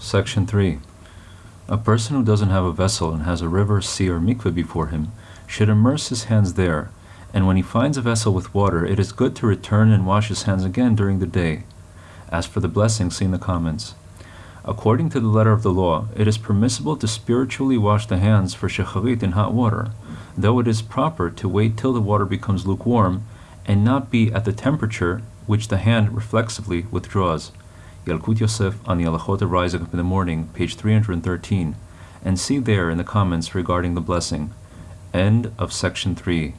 Section 3. A person who doesn't have a vessel and has a river, sea, or mikveh before him should immerse his hands there, and when he finds a vessel with water, it is good to return and wash his hands again during the day. As for the blessing, see in the comments. According to the letter of the law, it is permissible to spiritually wash the hands for shacharit in hot water, though it is proper to wait till the water becomes lukewarm and not be at the temperature which the hand reflexively withdraws. Yalkut Yosef on the Halachot of Rising Up in the Morning, page 313, and see there in the comments regarding the blessing. End of section 3.